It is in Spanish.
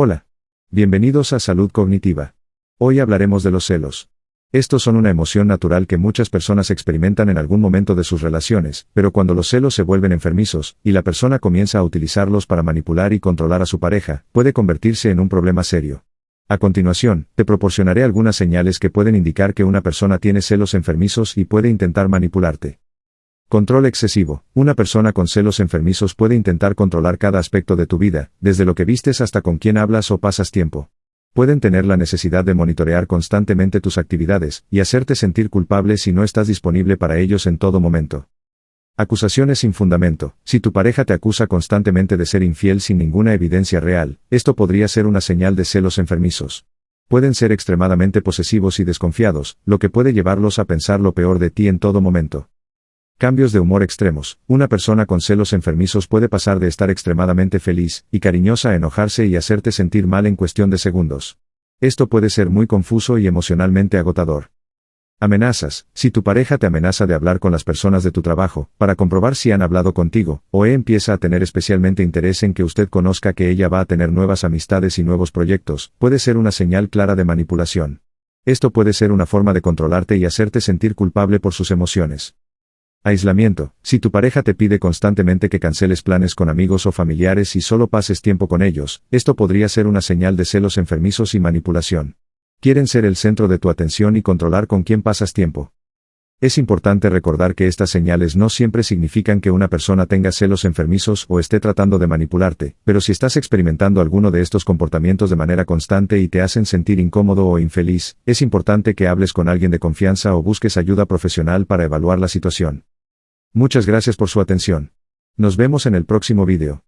Hola. Bienvenidos a Salud Cognitiva. Hoy hablaremos de los celos. Estos son una emoción natural que muchas personas experimentan en algún momento de sus relaciones, pero cuando los celos se vuelven enfermizos, y la persona comienza a utilizarlos para manipular y controlar a su pareja, puede convertirse en un problema serio. A continuación, te proporcionaré algunas señales que pueden indicar que una persona tiene celos enfermizos y puede intentar manipularte. Control excesivo. Una persona con celos enfermizos puede intentar controlar cada aspecto de tu vida, desde lo que vistes hasta con quién hablas o pasas tiempo. Pueden tener la necesidad de monitorear constantemente tus actividades, y hacerte sentir culpable si no estás disponible para ellos en todo momento. Acusaciones sin fundamento. Si tu pareja te acusa constantemente de ser infiel sin ninguna evidencia real, esto podría ser una señal de celos enfermizos. Pueden ser extremadamente posesivos y desconfiados, lo que puede llevarlos a pensar lo peor de ti en todo momento. Cambios de humor extremos. Una persona con celos enfermizos puede pasar de estar extremadamente feliz y cariñosa a enojarse y hacerte sentir mal en cuestión de segundos. Esto puede ser muy confuso y emocionalmente agotador. Amenazas. Si tu pareja te amenaza de hablar con las personas de tu trabajo, para comprobar si han hablado contigo, o e empieza a tener especialmente interés en que usted conozca que ella va a tener nuevas amistades y nuevos proyectos, puede ser una señal clara de manipulación. Esto puede ser una forma de controlarte y hacerte sentir culpable por sus emociones. Aislamiento. Si tu pareja te pide constantemente que canceles planes con amigos o familiares y solo pases tiempo con ellos, esto podría ser una señal de celos enfermizos y manipulación. Quieren ser el centro de tu atención y controlar con quién pasas tiempo. Es importante recordar que estas señales no siempre significan que una persona tenga celos enfermizos o esté tratando de manipularte, pero si estás experimentando alguno de estos comportamientos de manera constante y te hacen sentir incómodo o infeliz, es importante que hables con alguien de confianza o busques ayuda profesional para evaluar la situación. Muchas gracias por su atención. Nos vemos en el próximo vídeo.